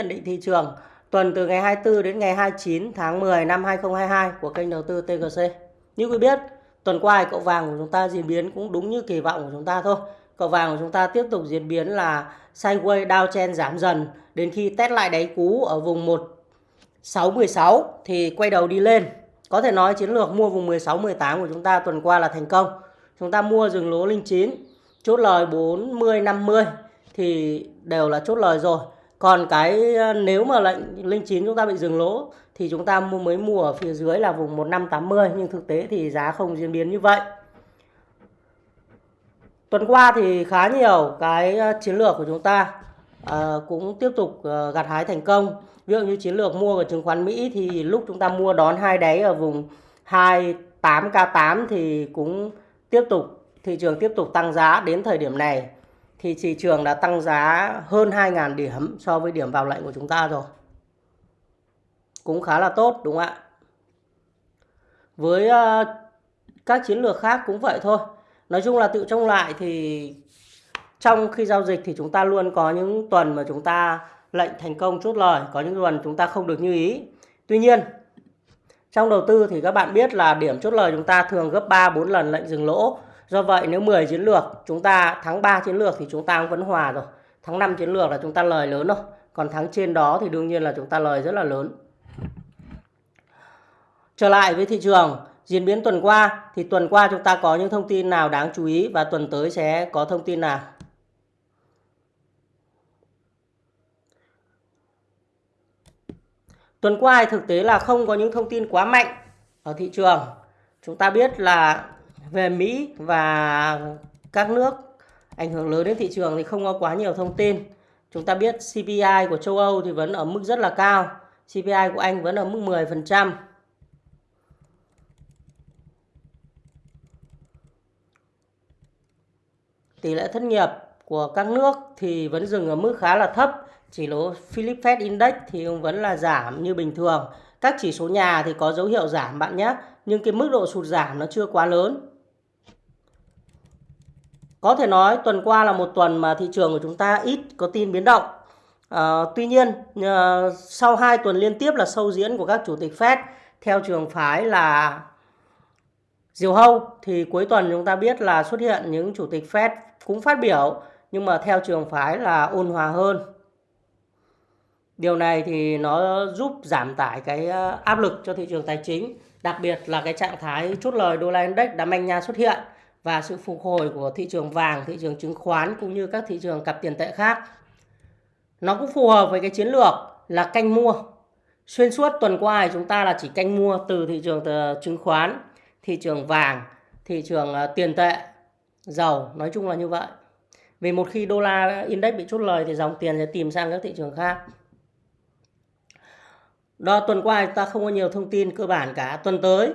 nhận định thị trường tuần từ ngày 24 đến ngày 29 tháng 10 năm 2022 của kênh đầu tư TGC. Như quý biết, tuần qua cậu vàng của chúng ta diễn biến cũng đúng như kỳ vọng của chúng ta thôi. Cậu vàng của chúng ta tiếp tục diễn biến là sideways downtrend giảm dần đến khi test lại đáy cú ở vùng 1616 thì quay đầu đi lên. Có thể nói chiến lược mua vùng 16 18 của chúng ta tuần qua là thành công. Chúng ta mua dừng lỗ linh chín, chốt lời 40 50 thì đều là chốt lời rồi còn cái ờ, nếu mà lệnh linh chín chúng ta bị dừng lỗ thì chúng ta mới mua ở phía dưới là vùng 1580 nhưng thực tế thì giá không diễn biến như vậy. Tuần qua thì khá nhiều cái ờ, chiến lược của chúng ta à, cũng tiếp tục gặt hái thành công. Ví dụ như chiến lược mua của chứng khoán Mỹ thì lúc chúng ta mua đón hai đáy ở vùng 28k8 thì cũng tiếp tục thị trường tiếp tục tăng giá đến thời điểm này thì thị trường đã tăng giá hơn 2.000 điểm so với điểm vào lệnh của chúng ta rồi. Cũng khá là tốt đúng không ạ? Với uh, các chiến lược khác cũng vậy thôi. Nói chung là tự trông lại thì trong khi giao dịch thì chúng ta luôn có những tuần mà chúng ta lệnh thành công chốt lời, có những tuần chúng ta không được như ý. Tuy nhiên, trong đầu tư thì các bạn biết là điểm chốt lời chúng ta thường gấp 3 4 lần lệnh dừng lỗ Do vậy nếu 10 chiến lược chúng ta thắng 3 chiến lược thì chúng ta cũng vẫn hòa rồi. Thắng 5 chiến lược là chúng ta lời lớn rồi. Còn thắng trên đó thì đương nhiên là chúng ta lời rất là lớn. Trở lại với thị trường, diễn biến tuần qua thì tuần qua chúng ta có những thông tin nào đáng chú ý và tuần tới sẽ có thông tin nào? Tuần qua thì thực tế là không có những thông tin quá mạnh ở thị trường. Chúng ta biết là về Mỹ và các nước ảnh hưởng lớn đến thị trường thì không có quá nhiều thông tin. Chúng ta biết CPI của châu Âu thì vẫn ở mức rất là cao. CPI của Anh vẫn ở mức 10%. Tỷ lệ thất nghiệp của các nước thì vẫn dừng ở mức khá là thấp. Chỉ số Philip Fed Index thì cũng vẫn là giảm như bình thường. Các chỉ số nhà thì có dấu hiệu giảm bạn nhé. Nhưng cái mức độ sụt giảm nó chưa quá lớn. Có thể nói tuần qua là một tuần mà thị trường của chúng ta ít có tin biến động. À, tuy nhiên à, sau hai tuần liên tiếp là sâu diễn của các chủ tịch Fed theo trường phái là diều hâu thì cuối tuần chúng ta biết là xuất hiện những chủ tịch Fed cũng phát biểu nhưng mà theo trường phái là ôn hòa hơn. Điều này thì nó giúp giảm tải cái ờ, áp lực cho thị trường tài chính, đặc biệt là cái trạng thái chốt lời đô la index đã manh nha xuất hiện và sự phục hồi của thị trường vàng, thị trường chứng khoán cũng như các thị trường cặp tiền tệ khác. Nó cũng phù hợp với cái chiến lược là canh mua. Xuyên suốt tuần qua thì chúng ta là chỉ canh mua từ thị trường ờ, chứng khoán, thị trường vàng, thị trường ờ, tiền tệ, dầu, nói chung là như vậy. Vì một khi đô la index bị chốt lời thì dòng tiền sẽ tìm sang các thị trường khác. Đó tuần qua chúng ta không có nhiều thông tin cơ bản cả. Tuần tới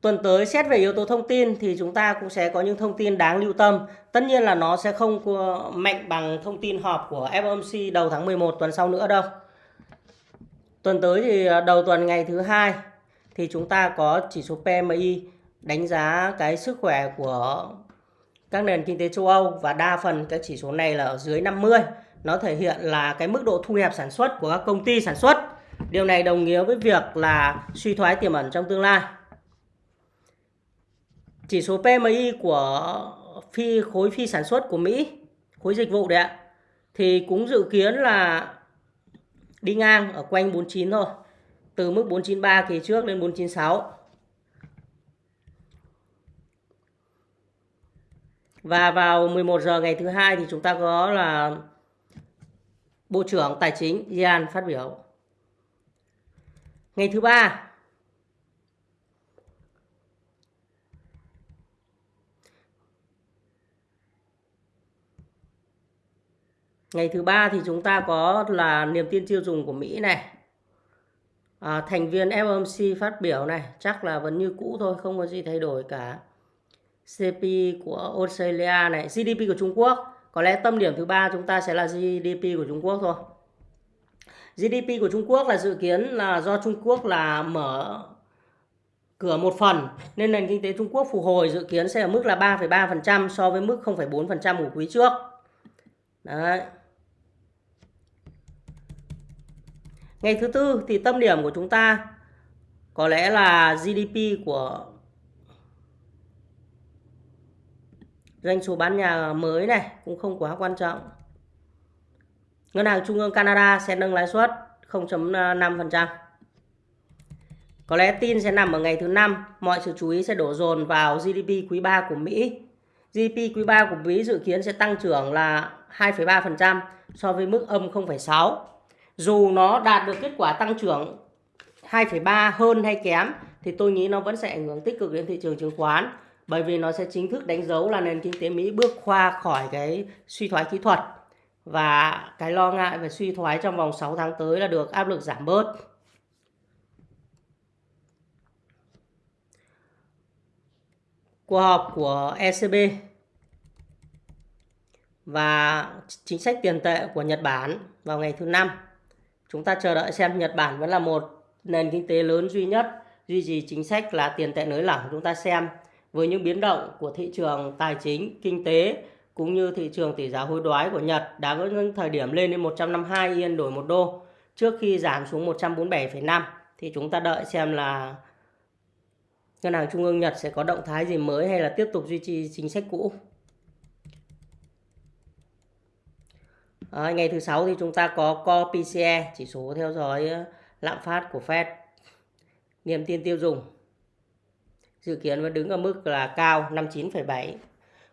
Tuần tới xét về yếu tố thông tin thì chúng ta cũng sẽ có những thông tin đáng lưu tâm. Tất nhiên là nó sẽ không mạnh bằng thông tin họp của FOMC đầu tháng 11 tuần sau nữa đâu. Tuần tới thì à, đầu tuần ngày thứ hai thì chúng ta có chỉ số PMI đánh giá cái sức khỏe của các nền kinh tế châu Âu và đa phần các chỉ số này là ở dưới 50. Nó thể hiện là cái mức độ thu hẹp sản xuất của các công ty sản xuất. Điều này đồng nghĩa với việc là suy thoái tiềm ẩn trong tương lai chỉ số PMI của phi khối phi sản xuất của Mỹ, khối dịch vụ đấy ạ, thì cũng dự kiến là đi ngang ở quanh 49 thôi. Từ mức 493 kỳ trước lên 496. Và vào 11 giờ ngày thứ hai thì chúng ta có là Bộ trưởng Tài chính Iran phát biểu. Ngày thứ ba Ngày thứ ba thì chúng ta có là niềm tin tiêu dùng của Mỹ này. À, thành viên FOMC phát biểu này chắc là vẫn như cũ thôi, không có gì thay đổi cả. CP của Australia này, GDP của Trung Quốc. Có lẽ tâm điểm thứ ba chúng ta sẽ là GDP của Trung Quốc thôi. GDP của Trung Quốc là dự kiến là do Trung Quốc là mở cửa một phần nên nền kinh tế Trung Quốc phục hồi dự kiến sẽ ở mức là 3,3% so với mức 0,4% của quý trước. Đấy. Ngày thứ tư thì tâm điểm của chúng ta có lẽ là GDP của doanh số bán nhà mới này cũng không quá quan trọng. Ngân hàng Trung ương Canada sẽ nâng lãi suất 0.5%. Có lẽ tin sẽ nằm ở ngày thứ năm, mọi sự chú ý sẽ đổ dồn vào GDP quý 3 của Mỹ. GDP quý 3 của Mỹ dự kiến sẽ tăng trưởng là 2,3% so với mức âm 0,6. Dù nó đạt được kết quả tăng trưởng 2,3 hơn hay kém thì tôi nghĩ nó vẫn sẽ ảnh hưởng tích cực đến thị trường chứng khoán bởi vì nó sẽ chính thức đánh dấu là nền kinh tế Mỹ bước qua khỏi cái suy thoái kỹ thuật và cái lo ngại về suy thoái trong vòng 6 tháng tới là được áp lực giảm bớt. Cuộc họp của ECB và chính sách tiền tệ của Nhật Bản vào ngày thứ năm. Chúng ta chờ đợi xem Nhật Bản vẫn là một nền kinh tế lớn duy nhất duy trì chính sách là tiền tệ nới lỏng. Chúng ta xem với những biến động của thị trường tài chính, kinh tế cũng như thị trường tỷ giá hối đoái của Nhật đã có những thời điểm lên đến 152 yên đổi một đô trước khi giảm xuống 147,5 thì chúng ta đợi xem là Ngân hàng Trung ương Nhật sẽ có động thái gì mới hay là tiếp tục duy trì chính sách cũ. À, ngày thứ sáu thì chúng ta có Core PCE, chỉ số theo dõi ờ, lạm phát của Fed. Niềm tin tiêu dùng dự kiến vẫn đứng ở mức là cao 59,7.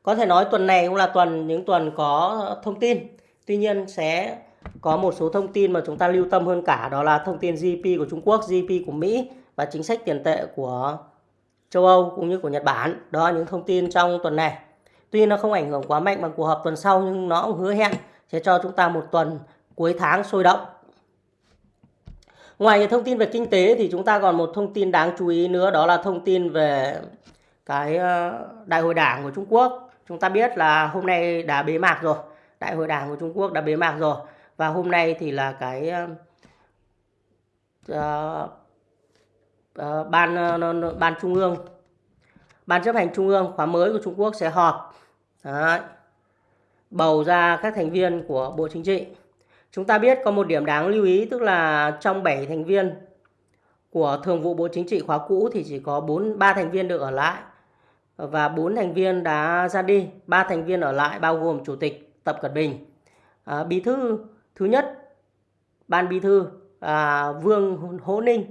Có thể nói tuần này cũng là tuần những tuần có ờ, thông tin. Tuy nhiên sẽ có một số thông tin mà chúng ta lưu tâm hơn cả đó là thông tin GDP của Trung Quốc, GDP của Mỹ và chính sách tiền tệ của châu Âu cũng như của Nhật Bản. Đó là những thông tin trong tuần này. Tuy nó không ảnh hưởng quá mạnh bằng cuộc họp tuần sau nhưng nó cũng hứa hẹn sẽ cho chúng ta một tuần cuối tháng sôi động. Ngoài thông tin về kinh tế thì chúng ta còn một thông tin đáng chú ý nữa đó là thông tin về cái ờ, đại hội đảng của Trung Quốc. Chúng ta biết là hôm nay đã bế mạc rồi. Đại hội đảng của Trung Quốc đã bế mạc rồi. Và hôm nay thì là cái uh, uh, ban uh, ban trung ương ban chấp hành trung ương khóa mới của Trung Quốc sẽ họp Đấy bầu ra các thành viên của Bộ Chính trị. Chúng ta biết có một điểm đáng lưu ý tức là trong 7 thành viên của Thường vụ Bộ Chính trị khóa cũ thì chỉ có 4 3 thành viên được ở lại và 4 thành viên đã ra đi, 3 thành viên ở lại bao gồm Chủ tịch Tập Cận Bình, à, Bí thư thứ nhất Ban Bí thư à, Vương Hỗ Ninh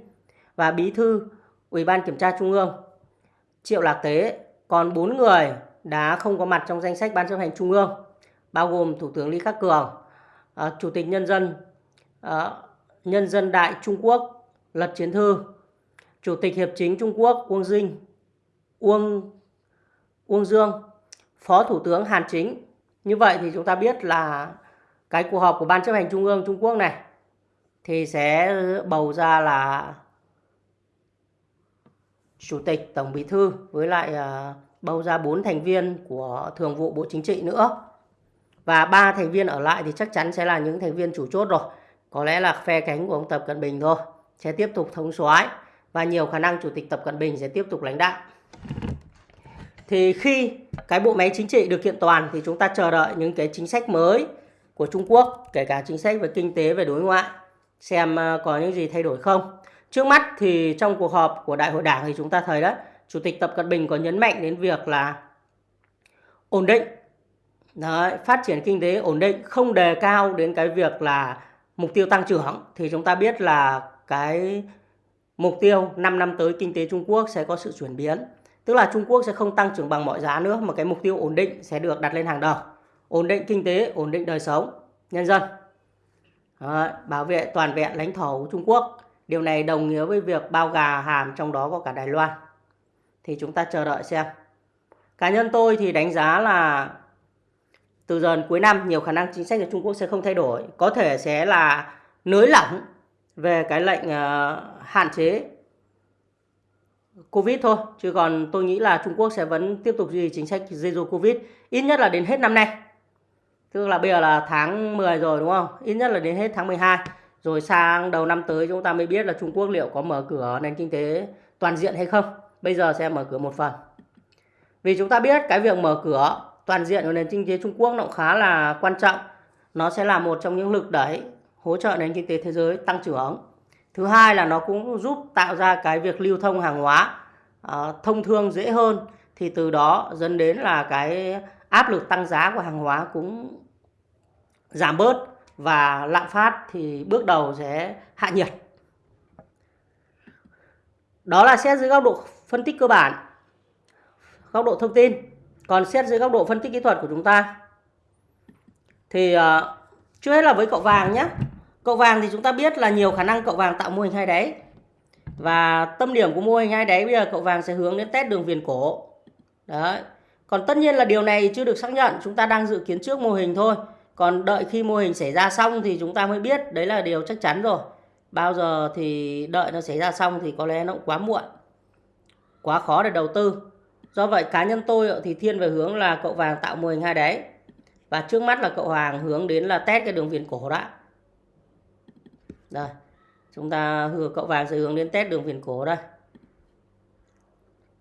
và Bí thư Ủy ban Kiểm tra Trung ương Triệu Lạc Tế. Còn 4 người đã không có mặt trong danh sách Ban chấp hành Trung ương bao gồm Thủ tướng Lý Khắc Cường, ờ, Chủ tịch Nhân dân ờ, Nhân dân Đại Trung Quốc Lật Chiến Thư, Chủ tịch Hiệp chính Trung Quốc Uông Dinh, Uông Uông Dương, Phó Thủ tướng Hàn Chính. Như vậy thì chúng ta biết là cái cuộc họp của Ban chấp hành Trung ương Trung Quốc này thì sẽ bầu ra là Chủ tịch Tổng Bí thư với lại uh, bầu ra 4 thành viên của Thường vụ Bộ Chính trị nữa. Và ba thành viên ở lại thì chắc chắn sẽ là những thành viên chủ chốt rồi. Có lẽ là phe cánh của ông Tập Cận Bình thôi. Sẽ tiếp tục thống soái và nhiều khả năng Chủ tịch Tập Cận Bình sẽ tiếp tục lãnh đạo. Thì khi cái bộ máy chính trị được kiện toàn thì chúng ta chờ đợi những cái chính sách mới của Trung Quốc, kể cả chính sách về kinh tế, về đối ngoại, xem ờ, có những gì thay đổi không. Trước mắt thì trong cuộc họp của Đại hội Đảng thì chúng ta thấy đó, Chủ tịch Tập Cận Bình có nhấn mạnh đến việc là ổn định, Đấy, phát triển kinh tế ổn định, không đề cao đến cái việc là mục tiêu tăng trưởng. Thì chúng ta biết là cái mục tiêu 5 năm tới kinh tế Trung Quốc sẽ có sự chuyển biến. Tức là Trung Quốc sẽ không tăng trưởng bằng mọi giá nữa mà cái mục tiêu ổn định sẽ được đặt lên hàng đầu. Ổn định kinh tế, ổn định đời sống nhân dân. Đấy, bảo vệ toàn vẹn lãnh thổ của Trung Quốc. Điều này đồng nghĩa với việc bao gà hàm trong đó có cả Đài Loan. Thì chúng ta chờ đợi xem. Cá nhân tôi thì đánh giá là từ giờ cuối năm nhiều khả năng chính sách của Trung Quốc sẽ không thay đổi. Có thể sẽ là nới lỏng về cái lệnh uh, hạn chế Covid thôi. Chứ còn tôi nghĩ là Trung Quốc sẽ vẫn tiếp tục duy trì chính sách Zero Covid ít nhất là đến hết năm nay. Tức là bây giờ là tháng 10 rồi đúng không? Ít nhất là đến hết tháng 12. Rồi sang đầu năm tới chúng ta mới biết là Trung Quốc liệu có mở cửa nền kinh tế toàn diện hay không. Bây giờ sẽ mở cửa một phần. Vì chúng ta biết cái việc mở cửa toàn diện của nền kinh tế Trung Quốc nó cũng khá là quan trọng. Nó sẽ là một trong những lực đẩy hỗ trợ nền kinh tế thế giới tăng trưởng. Thứ hai là nó cũng giúp tạo ra cái việc lưu thông hàng hóa uh, thông thương dễ hơn thì từ đó dẫn đến là cái áp lực tăng giá của hàng hóa cũng giảm bớt và lạm phát thì bước đầu sẽ hạ nhiệt. Đó là xét dưới góc độ phân tích cơ bản, góc độ thông tin. Còn xét dưới góc độ phân tích kỹ thuật của chúng ta thì uh, trước hết là với cậu vàng nhé. Cậu vàng thì chúng ta biết là nhiều khả năng cậu vàng tạo mô hình hai đáy. Và tâm điểm của mô hình hai đáy bây giờ cậu vàng sẽ hướng đến test đường viền cổ. Đấy. Còn tất nhiên là điều này chưa được xác nhận, chúng ta đang dự kiến trước mô hình thôi. Còn đợi khi mô hình xảy ra xong thì chúng ta mới biết, đấy là điều chắc chắn rồi. Bao giờ thì đợi nó xảy ra xong thì có lẽ nó cũng quá muộn. Quá khó để đầu tư. Do vậy cá nhân tôi ờ, thì thiên về hướng là cậu vàng tạo mô hình hai đáy. Và trước mắt là cậu Hoàng hướng đến là test cái đường viền cổ đã. Đây. Chúng ta hứa cậu vàng sẽ hướng đến test đường viền cổ đây.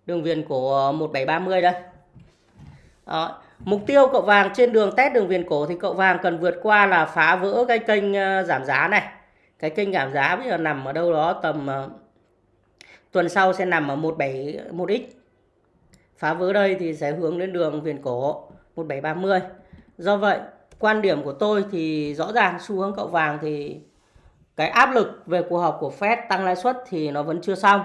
Đường viền cổ ờ, 1730 đây. Đó. Mục tiêu cậu vàng trên đường test đường viền cổ thì cậu vàng cần vượt qua là phá vỡ cái kênh ờ, giảm giá này. Cái kênh giảm giá bây giờ nằm ở đâu đó tầm uh, tuần sau sẽ nằm ở 171x. Phá vỡ đây thì sẽ hướng đến đường viền cổ 1730. Do vậy, quan điểm của tôi thì rõ ràng xu hướng cậu vàng thì cái áp lực về cuộc họp của Fed tăng lãi suất thì nó vẫn chưa xong.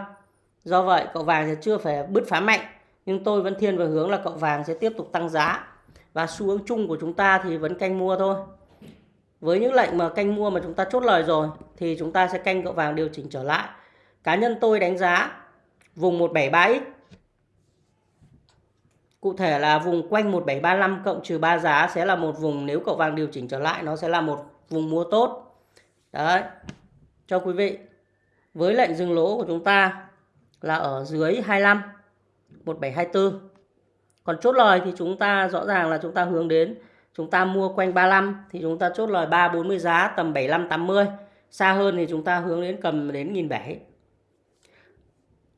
Do vậy, cậu vàng sẽ chưa phải bứt phá mạnh. Nhưng tôi vẫn thiên về hướng là cậu vàng sẽ tiếp tục tăng giá. Và xu hướng chung của chúng ta thì vẫn canh mua thôi. Với những lệnh mà canh mua mà chúng ta chốt lời rồi thì chúng ta sẽ canh cậu vàng điều chỉnh trở lại. Cá nhân tôi đánh giá vùng 173x Cụ thể là vùng quanh 1735 cộng trừ 3 giá sẽ là một vùng nếu cậu vàng điều chỉnh trở lại, nó sẽ là một vùng mua tốt. Đấy. Cho quý vị. Với lệnh dừng lỗ của chúng ta là ở dưới 25 1724. Còn chốt lời thì chúng ta rõ ràng là chúng ta hướng đến chúng ta mua quanh 35 thì chúng ta chốt lời 340 giá, tầm 75 80. Xa hơn thì chúng ta hướng đến cầm đến 1007.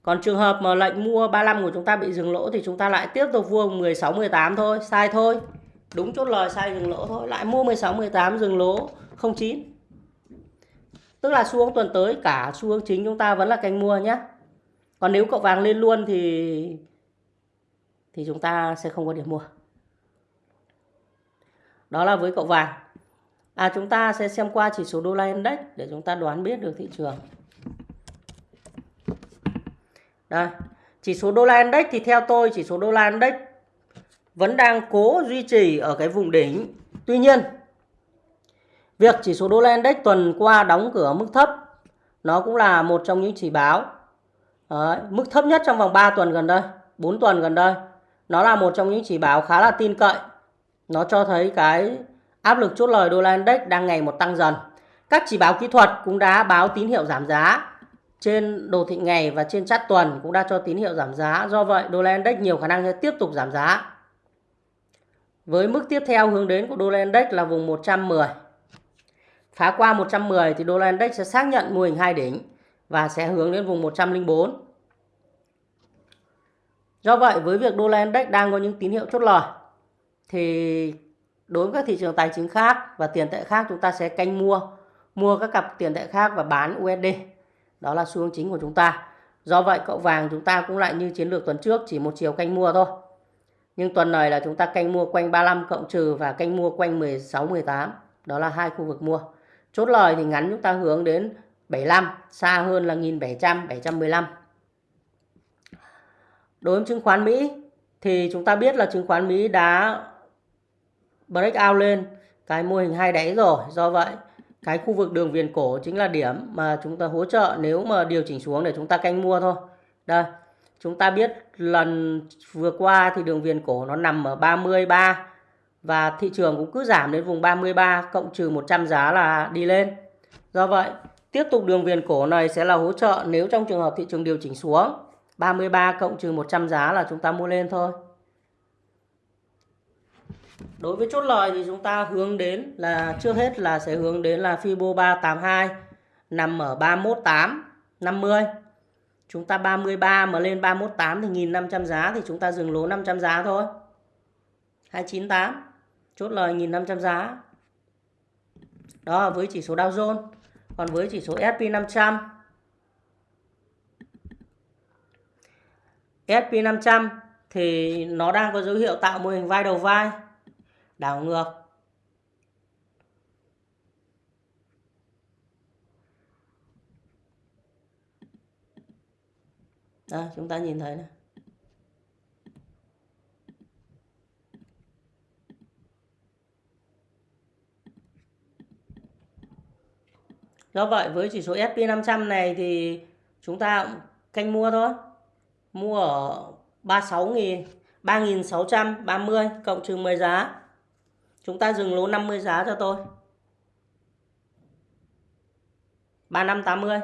Còn trường hợp mà lệnh mua 35 của chúng ta bị dừng lỗ thì chúng ta lại tiếp tục mua 16 18 thôi, sai thôi. Đúng chốt lời sai dừng lỗ thôi, lại mua 16 18 dừng lỗ 09. Tức là xu hướng tuần tới cả xu hướng chính chúng ta vẫn là canh mua nhé. Còn nếu cậu vàng lên luôn thì thì chúng ta sẽ không có điểm mua. Đó là với cậu vàng. À chúng ta sẽ xem qua chỉ số đô la index để chúng ta đoán biết được thị trường. Đây, chỉ số đô la index thì theo tôi chỉ số đô la index vẫn đang cố duy trì ở cái vùng đỉnh. Tuy nhiên, việc chỉ số đô la index tuần qua đóng cửa mức thấp nó cũng là một trong những chỉ báo. Đấy, mức thấp nhất trong vòng 3 tuần gần đây, 4 tuần gần đây. Nó là một trong những chỉ báo khá là tin cậy. Nó cho thấy cái áp lực chốt lời đô la index đang ngày một tăng dần. Các chỉ báo kỹ thuật cũng đã báo tín hiệu giảm giá trên đồ thị ngày và trên chart tuần cũng đã cho tín hiệu giảm giá. Do vậy, đô la index nhiều khả năng sẽ tiếp tục giảm giá. Với mức tiếp theo hướng đến của đô la index là vùng 110. Phá qua 110 thì đô la index sẽ xác nhận mô hình hai đỉnh và sẽ hướng đến vùng 104. Do vậy, với việc đô la index đang có những tín hiệu chốt lời thì đối với các thị trường tài chính khác và tiền tệ khác chúng ta sẽ canh mua mua các cặp tiền tệ khác và bán USD đó là xu hướng chính của chúng ta. Do vậy cậu vàng chúng ta cũng lại như chiến lược tuần trước chỉ một chiều canh mua thôi. Nhưng tuần này là chúng ta canh mua quanh 35 cộng trừ và canh mua quanh 16 18. Đó là hai khu vực mua. Chốt lời thì ngắn chúng ta hướng đến 75, xa hơn là 1700, 715. Đối với chứng khoán Mỹ thì chúng ta biết là chứng khoán Mỹ đã break out lên cái mô hình hai đáy rồi. Do vậy cái khu vực đường viền cổ chính là điểm mà chúng ta hỗ trợ nếu mà điều chỉnh xuống để chúng ta canh mua thôi. Đây, chúng ta biết lần vừa qua thì đường viền cổ nó nằm ở 33 và thị trường cũng cứ giảm đến vùng 33 cộng trừ 100 giá là đi lên. Do vậy, tiếp tục đường viền cổ này sẽ là hỗ trợ nếu trong trường hợp thị trường điều chỉnh xuống. 33 cộng trừ 100 giá là chúng ta mua lên thôi. Đối với chốt lời thì chúng ta hướng đến là, trước hết là sẽ hướng đến là Fibo 382 nằm ở 318 50. Chúng ta 33 mà lên 318 thì 1500 giá thì chúng ta dừng lỗ 500 giá thôi. 298 chốt lời 1500 giá. Đó, với chỉ số Dow Jones. Còn với chỉ số S&P 500 S&P 500 thì nó đang có dấu hiệu tạo mô hình vai đầu vai đảo ngược Đó, chúng ta nhìn thấy này Do vậy với chỉ số S&P 500 này thì chúng ta canh mua thôi. Mua ở 36.000 3.630 cộng trừ 10 giá. Chúng ta dừng lỗ 50 giá cho tôi. 3580.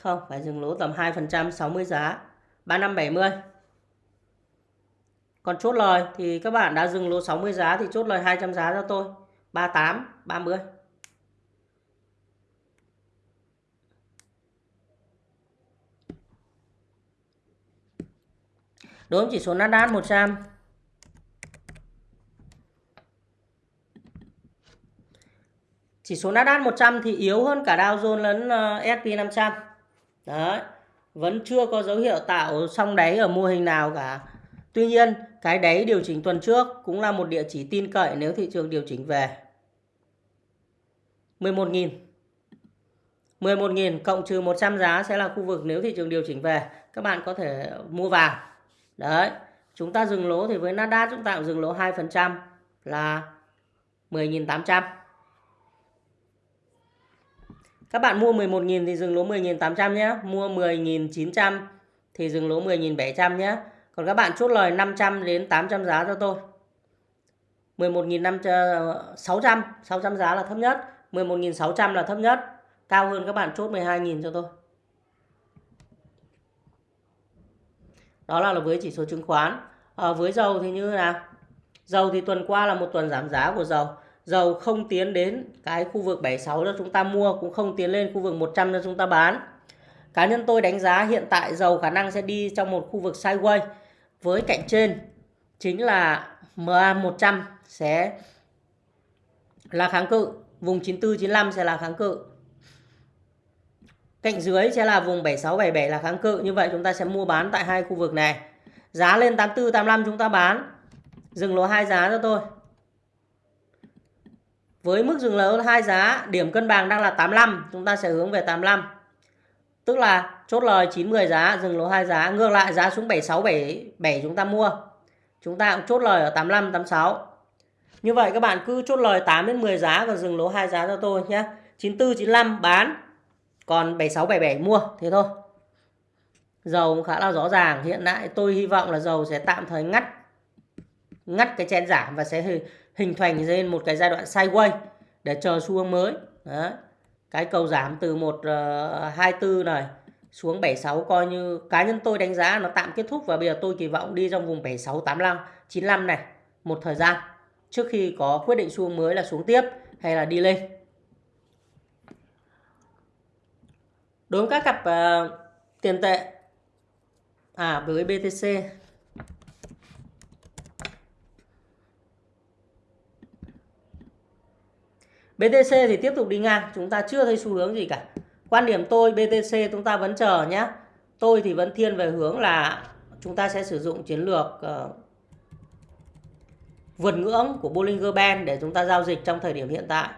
Không, phải dừng lỗ tầm 2% 60 giá. 3570. Còn chốt lời thì các bạn đã dừng lỗ 60 giá thì chốt lời 200 giá cho tôi. 38, 30. Đối với chỉ số Nasdaq 100 Chỉ số Nasdaq 100 thì yếu hơn cả Dow Jones lẫn ờ, S&P 500. Đấy. Vẫn chưa có dấu hiệu tạo xong đáy ở mô hình nào cả. Tuy nhiên, cái đáy điều chỉnh tuần trước cũng là một địa chỉ tin cậy nếu thị trường điều chỉnh về. 11.000 11.000 cộng trừ 100 giá sẽ là khu vực nếu thị trường điều chỉnh về các bạn có thể mua vào đấy chúng ta dừng lỗ thì với Nasdaq chúng ta cũng dừng lỗ 2% là 10.800 các bạn mua 11.000 thì dừng lỗ 10.800 nhé. Mua 10.900 thì dừng lỗ 10.700 nhé. Còn các bạn chốt lời 500 đến 800 giá cho tôi. 11.600 600 ờ, giá là thấp nhất. 11.600 là thấp nhất. Cao hơn các bạn chốt 12.000 cho tôi. Đó là với chỉ số chứng khoán. À, với dầu thì như thế nào? Dầu thì tuần qua là một tuần giảm giá của dầu dầu không tiến đến cái khu vực 76 cho chúng ta mua, cũng không tiến lên khu vực 100 cho chúng ta bán. Cá nhân tôi đánh giá hiện tại dầu khả năng sẽ đi trong một khu vực sideways. Với cạnh trên chính là MA 100 sẽ là kháng cự, vùng 94 95 sẽ là kháng cự. Cạnh dưới sẽ là vùng 76 77 là kháng cự. Như vậy chúng ta sẽ mua bán tại hai khu vực này. Giá lên 84 85 chúng ta bán. Dừng lỗ hai giá cho tôi với mức dừng lỗ hai giá điểm cân bằng đang là 85 chúng ta sẽ hướng về 85 tức là chốt lời 90 giá dừng lỗ hai giá ngược lại giá xuống 76 77 chúng ta mua chúng ta cũng chốt lời ở 85 86 như vậy các bạn cứ chốt lời 8 đến 10 giá và dừng lỗ hai giá cho tôi nhé. 94 95 bán. Còn 76 77 mua thế thôi. Dầu cũng khá là rõ ràng, hiện tại tôi hy vọng là dầu sẽ tạm thời ngắt ngắt cái chen giảm và sẽ hình thành lên một cái giai đoạn sideways để chờ xu hướng mới. Đấy. Cái cầu giảm từ 124 ờ, này xuống 76 coi như cá nhân tôi đánh giá nó tạm kết thúc và bây giờ tôi kỳ vọng đi trong vùng 76 85 95 này một thời gian trước khi có quyết định xu hướng mới là xuống tiếp hay là đi lên. Đối với các cặp uh, tiền tệ à với BTC BTC thì tiếp tục đi ngang, chúng ta chưa thấy xu hướng gì cả. Quan điểm tôi BTC chúng ta vẫn chờ nhé. Tôi thì vẫn thiên về hướng là chúng ta sẽ sử dụng chiến lược uh, vượt ngưỡng của Bollinger Band để chúng ta giao dịch trong thời điểm hiện tại.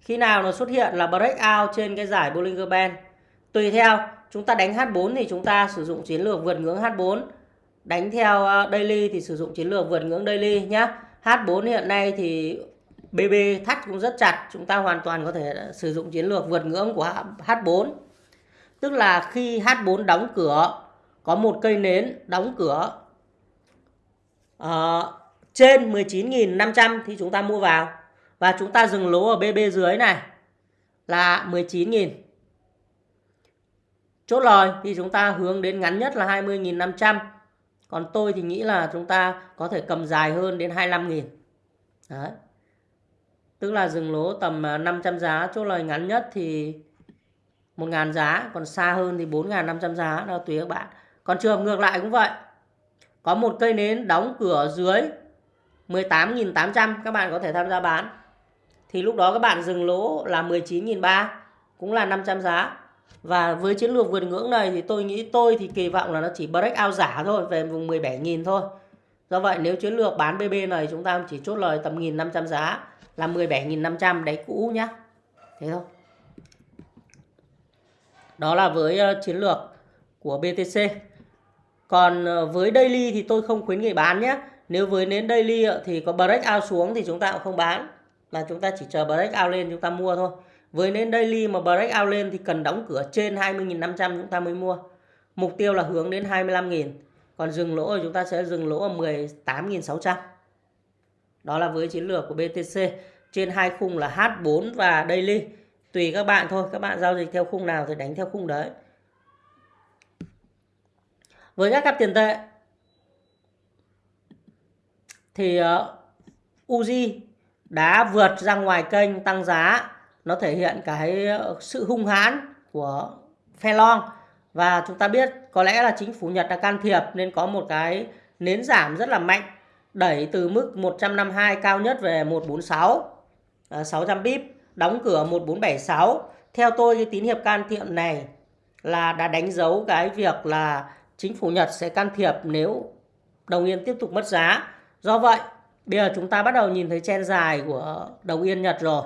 Khi nào nó xuất hiện là breakout trên cái giải Bollinger Band. Tùy theo chúng ta đánh H4 thì chúng ta sử dụng chiến lược vượt ngưỡng H4. Đánh theo ờ, daily thì sử dụng chiến lược vượt ngưỡng daily nhá. H4 hiện nay thì BB thắt cũng rất chặt. Chúng ta hoàn toàn có thể ờ, sử dụng chiến lược vượt ngưỡng của H4. Tức là khi H4 đóng cửa có một cây nến đóng cửa uh, trên 19.500 thì chúng ta mua vào và chúng ta dừng lỗ ở BB dưới này là 19.000 chốt lời thì chúng ta hướng đến ngắn nhất là 20.500 còn tôi thì nghĩ là chúng ta có thể cầm dài hơn đến 25.000 đấy. Tức là dừng lỗ tầm à, 500 giá, chốt lời ngắn nhất thì 1.000 giá, còn xa hơn thì 4.500 giá, đó tùy các bạn. Còn trường hợp ngược lại cũng vậy. Có một cây nến đóng cửa dưới 18.800 các bạn có thể tham gia bán. Thì lúc đó các bạn dừng lỗ là 19.300 cũng là 500 giá và với chiến lược vượt ngưỡng này thì tôi nghĩ tôi thì kỳ vọng là nó chỉ break out giả thôi, về vùng 17.000 thôi. Do vậy nếu chiến lược bán BB này chúng ta chỉ chốt lời tầm 1.500 giá là 17.500 đáy cũ nhá. Thế thôi. Đó là với ờ, chiến lược của BTC còn ờ, với daily thì tôi không khuyến nghị bán nhé nếu với nến daily ờ, thì có break out xuống thì chúng ta cũng không bán. Mà chúng ta chỉ chờ break out lên chúng ta mua thôi với nến daily mà break out lên thì cần đóng cửa trên 20.500 chúng ta mới mua. Mục tiêu là hướng đến 25.000 còn dừng lỗ thì chúng ta sẽ dừng lỗ ở 18.600 đó là với chiến lược của BTC trên hai khung là H4 và daily. Tùy các bạn thôi các bạn giao dịch theo khung nào thì đánh theo khung đấy. Với các cặp tiền tệ thì uh, Uzi đã vượt ra ngoài kênh tăng giá nó thể hiện cái ờ, sự hung hãn của phe long. Và chúng ta biết có lẽ là chính phủ Nhật đã can thiệp nên có một cái nến giảm rất là mạnh, đẩy từ mức 152 cao nhất về 146 600 pip đóng cửa 1476 theo tôi, cái tín hiệu can thiệp này là đã đánh dấu cái việc là chính phủ Nhật sẽ can thiệp nếu đồng yên tiếp tục mất giá. Do vậy, bây giờ chúng ta bắt đầu nhìn thấy chen dài của đồng yên Nhật rồi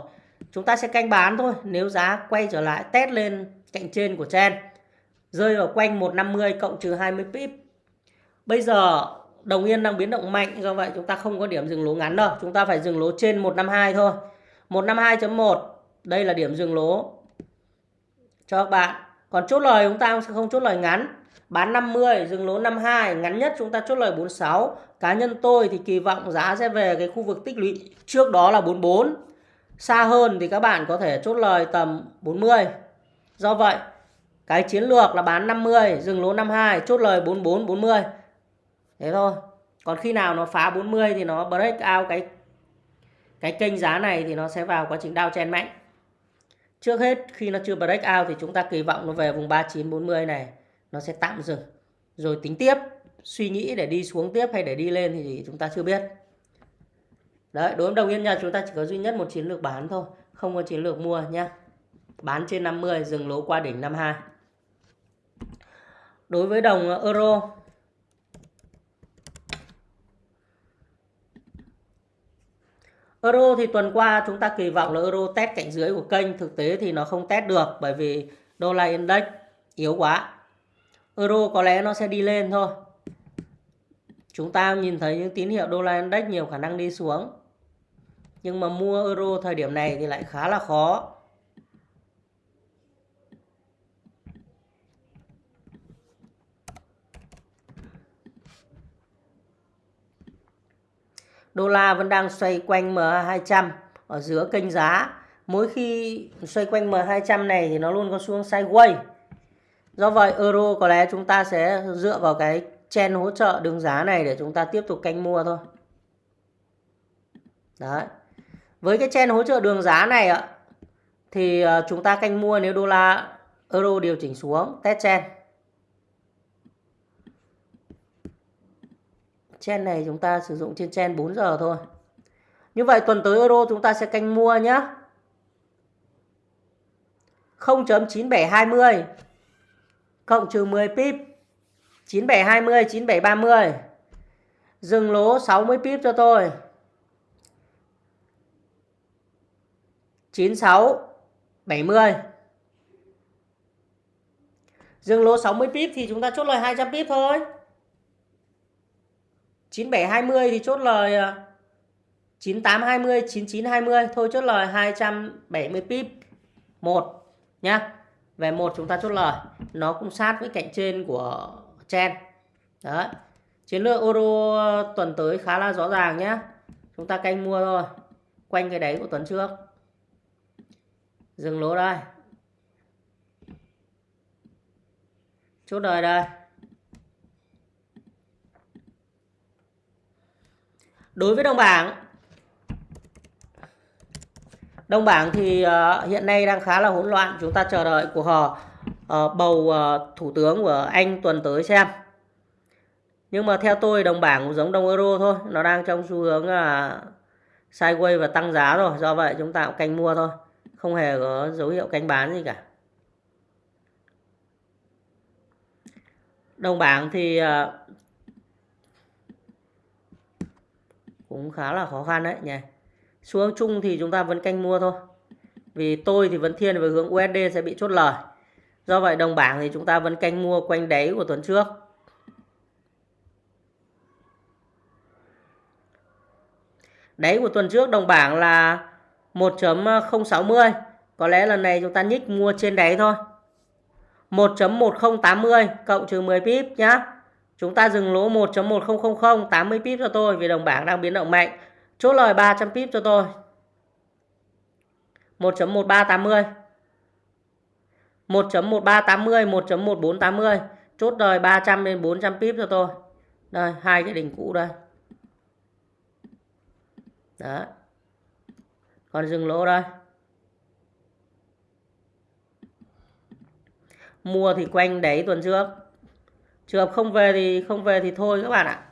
chúng ta sẽ canh bán thôi, nếu giá quay trở lại, test lên cạnh trên của chen. Rơi vào quanh 150 cộng trừ 20 pip. Bây giờ, đồng yên đang biến động mạnh, do vậy chúng ta không có điểm dừng lỗ ngắn đâu. Chúng ta phải dừng lỗ trên 152 thôi. 152.1 đây là điểm dừng lỗ cho các bạn. Còn chốt lời chúng ta sẽ không chốt lời ngắn. Bán 50 dừng lỗ 52 ngắn nhất chúng ta chốt lời 46 cá nhân tôi thì kỳ vọng giá sẽ về cái khu vực tích lũy trước đó là 44 xa hơn thì các bạn có thể chốt lời tầm 40 do vậy, cái chiến lược là bán 50 dừng lỗ 52 chốt lời 44 40 thế thôi. Còn khi nào nó phá 40 thì nó break out cái cái kênh giá này thì nó sẽ vào quá trình đao chen mạnh. Trước hết, khi nó chưa break out thì chúng ta kỳ vọng nó về vùng 3940 này, nó sẽ tạm dừng. Rồi tính tiếp, suy nghĩ để đi xuống tiếp hay để đi lên thì chúng ta chưa biết đấy, đối với đồng yên nhà chúng ta chỉ có duy nhất một chiến lược bán thôi, không có chiến lược mua nhá. bán trên 50 dừng lỗ qua đỉnh 52 đối với đồng ờ, euro. Euro thì tuần qua chúng ta kỳ vọng là euro test cạnh dưới của kênh, thực tế thì nó không test được bởi vì đô la index yếu quá. Euro có lẽ nó sẽ đi lên thôi. Chúng ta nhìn thấy những tín hiệu đô la index nhiều khả năng đi xuống nhưng mà mua euro thời điểm này thì lại khá là khó. Đô la vẫn đang xoay quanh M200 ở giữa kênh giá. Mỗi khi xoay quanh M200 này thì nó luôn có xu hướng sideways. Do vậy, euro có lẽ chúng ta sẽ dựa vào cái chen hỗ trợ đường giá này để chúng ta tiếp tục canh mua thôi. Đấy với cái chen hỗ trợ đường giá này ạ, thì ờ, chúng ta canh mua nếu đô la euro điều chỉnh xuống, test chen chen này chúng ta sử dụng trên chen 4 giờ thôi. Như vậy tuần tới euro chúng ta sẽ canh mua nhé 0.9720 cộng trừ 10 pip 9720 9730 dừng lỗ 60 pip cho tôi 96 70 dừng lỗ 60 pip thì chúng ta chốt lời 200 pip thôi 9720 thì chốt lời ờ, 9820 9920 thôi chốt lời 270 pip 1 nhá. Về một chúng ta chốt lời. Nó cũng sát với cạnh trên của chen. Đấy. Chiến lược euro tuần tới khá là rõ ràng nhé. Chúng ta canh mua thôi. Quanh cái đáy của tuần trước. Dừng lỗ đây. Chốt đời đây. Đối với đồng bảng Đồng bảng thì uh, hiện nay đang khá là hỗn loạn. Chúng ta chờ đợi của họ uh, bầu uh, thủ tướng của Anh tuần tới xem. nhưng mà theo tôi đồng bảng cũng giống đồng euro thôi nó đang trong xu hướng là sideways và tăng giá rồi do vậy chúng ta cũng canh mua thôi không hề có dấu hiệu canh bán gì cả. Đồng bảng thì ờ, cũng khá là khó khăn đấy nhỉ. Xu hướng chung thì chúng ta vẫn canh mua thôi. Vì tôi thì vẫn thiên về hướng USD sẽ bị chốt lời. Do vậy đồng bảng thì chúng ta vẫn canh mua quanh đáy của tuần trước. Đáy của tuần trước đồng bảng là 1.060 có lẽ lần này chúng ta nhích mua trên đáy thôi. 1.1080 cộng trừ 10 pip nhá. Chúng ta dừng lỗ 1.1000 80 pip cho tôi vì đồng bảng đang biến động mạnh. Chốt lời 300 pip cho tôi. 1.1380 1.1380 1.1480 chốt đời 300 đến 400 pip cho tôi. Đây, hai cái đỉnh cũ đây. Đó còn dừng lỗ đây. Mua thì quanh đấy tuần trước. Trường hợp không về thì không về thì thôi các bạn ạ.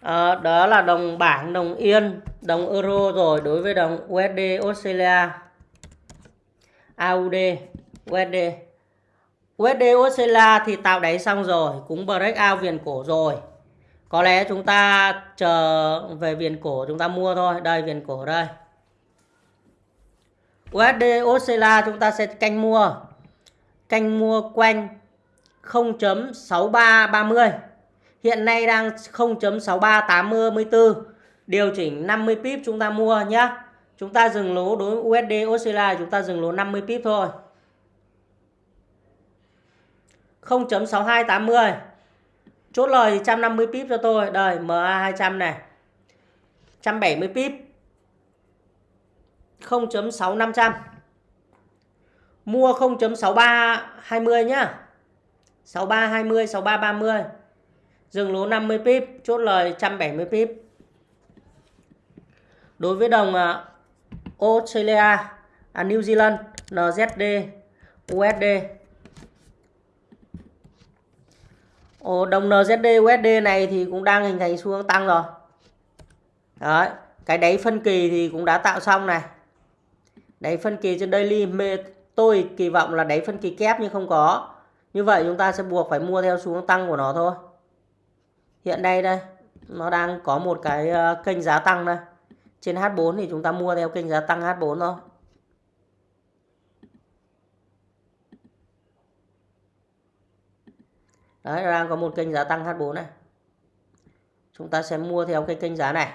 À, đó là đồng bảng đồng yên đồng euro rồi đối với đồng USD Australia. AUD USD USD Australia thì tạo đáy xong rồi cũng break out viền cổ rồi có lẽ chúng ta chờ về viền cổ chúng ta mua thôi. Đây, viền cổ đây. USD Australia chúng ta sẽ canh mua. Canh mua quanh 0.6330 hiện nay đang 0.6384 điều chỉnh 50 pip chúng ta mua nhé chúng ta dừng lỗ đối với USD Australia chúng ta dừng lỗ 50 pip thôi. 0.6280 chốt lời thì 150 pip cho tôi. Đây MA 200 này. 170 pip. 0.6500 mua 0.6320 nhá. 6320 6330 dừng lỗ 50 pip. Chốt lời 170 pip. Đối với đồng à, Australia à, New Zealand NZD USD Ồ, đồng NZD USD này thì cũng đang hình thành xu hướng tăng rồi. Đấy, cái đáy phân kỳ thì cũng đã tạo xong này. Đáy phân kỳ trên daily tôi kỳ vọng là đáy phân kỳ kép nhưng không có. Như vậy chúng ta sẽ buộc phải mua theo xu hướng tăng của nó thôi. Hiện nay đây nó đang có một cái ờ, kênh giá tăng đây. Trên H4 thì chúng ta mua theo kênh giá tăng H4 thôi. Đấy, đang có một kênh giá tăng H4 này. Chúng ta sẽ mua theo cái kênh giá này.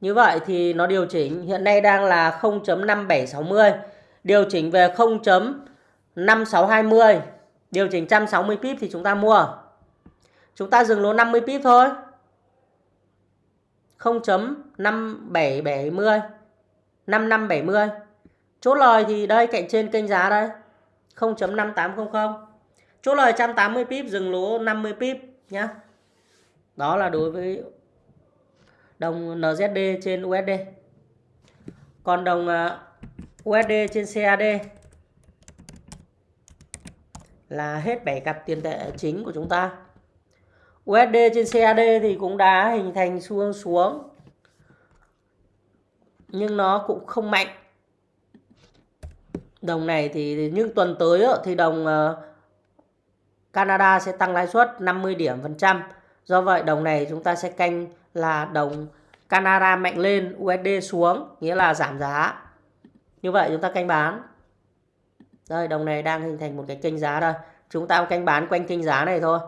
Như vậy thì nó điều chỉnh hiện nay đang là 0.5760, điều chỉnh về 0.5620, điều chỉnh 160 pip thì chúng ta mua. Chúng ta dừng lỗ 50 pip thôi. 0.5770 5570. Chốt lời thì đây cạnh trên kênh giá đây. 0.5800. Chốt lời 180 pip, dừng lỗ 50 pip nhá. Đó là đối với đồng NZD trên USD. Còn đồng à, USD trên CAD là hết 7 cặp tiền tệ chính của chúng ta. USD trên CAD thì cũng đã hình thành xu hướng xuống. Nhưng nó cũng không mạnh. Đồng này thì nhưng tuần tới thì đồng à, Canada sẽ tăng lãi suất 50 điểm phần trăm. Do vậy đồng này chúng ta sẽ canh là đồng Canada mạnh lên, USD xuống, nghĩa là giảm giá. Như vậy chúng ta canh bán. Đây, đồng này đang hình thành một cái kênh giá đây. Chúng ta canh bán quanh kênh giá này thôi.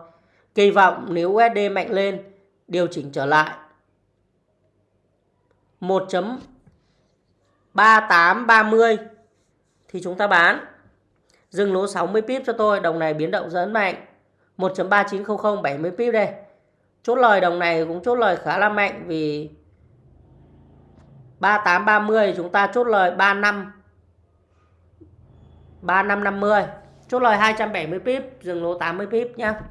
Kỳ vọng nếu USD mạnh lên, điều chỉnh trở lại 1.3830 thì chúng ta bán. Dừng lỗ 60 pip cho tôi, đồng này biến động rất mạnh. 1.3900 70 pip đây. Chốt lời đồng này cũng chốt lời khá là mạnh vì 3830 chúng ta chốt lời 35 3550. Chốt lời 270 pip, dừng lỗ 80 pip nhá.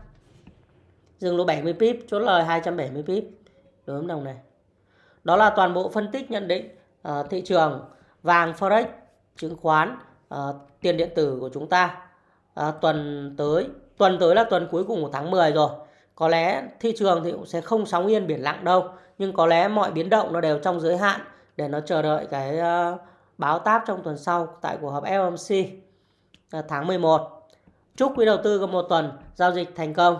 Dừng lỗ 70 pip, chốt lời 270 pip đối với đồng này. Đó là toàn bộ phân tích nhận định ờ, thị trường vàng forex, chứng khoán uh, tiền điện tử của chúng ta. Uh, tuần tới tuần tới là tuần cuối cùng của tháng 10 rồi. Có lẽ thị trường thì cũng sẽ không sóng yên biển lặng đâu nhưng có lẽ mọi biến động nó đều trong giới hạn để nó chờ đợi cái uh, báo táp trong tuần sau tại cuộc họp FOMC uh, tháng 11 chúc quý đầu tư có một tuần giao dịch thành công.